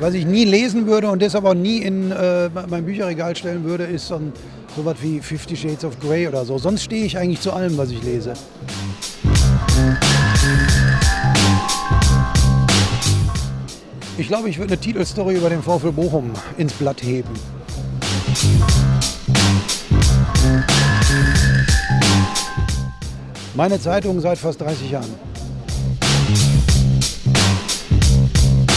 Was ich nie lesen würde und deshalb auch nie in äh, mein Bücherregal stellen würde, ist so ein, sowas wie Fifty Shades of Grey oder so. Sonst stehe ich eigentlich zu allem, was ich lese. Ich glaube, ich würde eine Titelstory über den VfL Bochum ins Blatt heben. Meine Zeitung seit fast 30 Jahren.